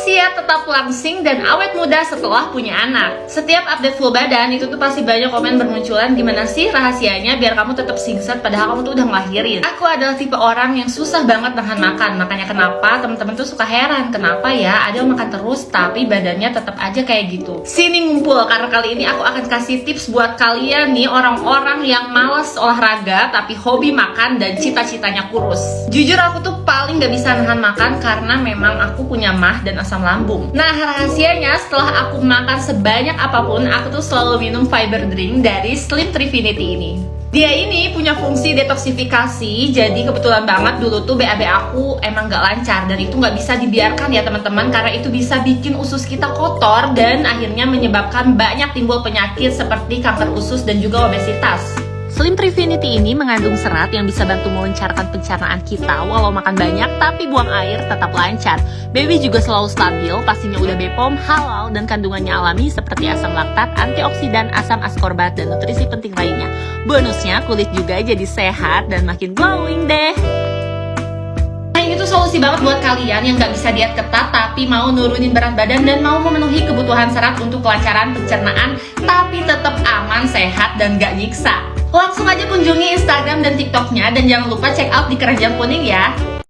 Rahasia tetap langsing dan awet muda setelah punya anak. Setiap update full badan itu tuh pasti banyak komen bermunculan gimana sih rahasianya biar kamu tetap singset padahal kamu tuh udah ngelahirin. Aku adalah tipe orang yang susah banget nahan makan. Makanya kenapa teman-teman tuh suka heran kenapa ya ada yang makan terus tapi badannya tetap aja kayak gitu. Sini ngumpul karena kali ini aku akan kasih tips buat kalian nih orang-orang yang males olahraga tapi hobi makan dan cita-citanya kurus. Jujur aku tuh paling gak bisa nahan makan karena memang aku punya mah dan asam lambung. Nah, rahasianya setelah aku makan sebanyak apa pun, aku tuh selalu minum fiber drink dari Slim Trifinity ini. Dia ini punya fungsi detoksifikasi, jadi kebetulan banget dulu tuh BAB aku emang gak lancar dan itu gak bisa dibiarkan ya teman-teman karena itu bisa bikin usus kita kotor dan akhirnya menyebabkan banyak timbul penyakit seperti kanker usus dan juga obesitas. Slim Trifinity ini mengandung serat yang bisa bantu melancarkan pencernaan kita walau makan banyak tapi buang air tetap lancar. Baby juga selalu stabil, pastinya udah BPOM, halal, dan kandungannya alami seperti asam laktat, antioksidan, asam askorbat, dan nutrisi penting lainnya. Bonusnya kulit juga jadi sehat dan makin glowing deh. Nah ini tuh solusi banget buat kalian yang gak bisa diet ketat tapi mau nurunin berat badan dan mau memenuhi kebutuhan serat untuk kelancaran pencernaan tapi tetap aman, sehat, dan gak nyiksa. Langsung aja kunjungi Instagram dan TikToknya dan jangan lupa check out di keranjang kuning ya.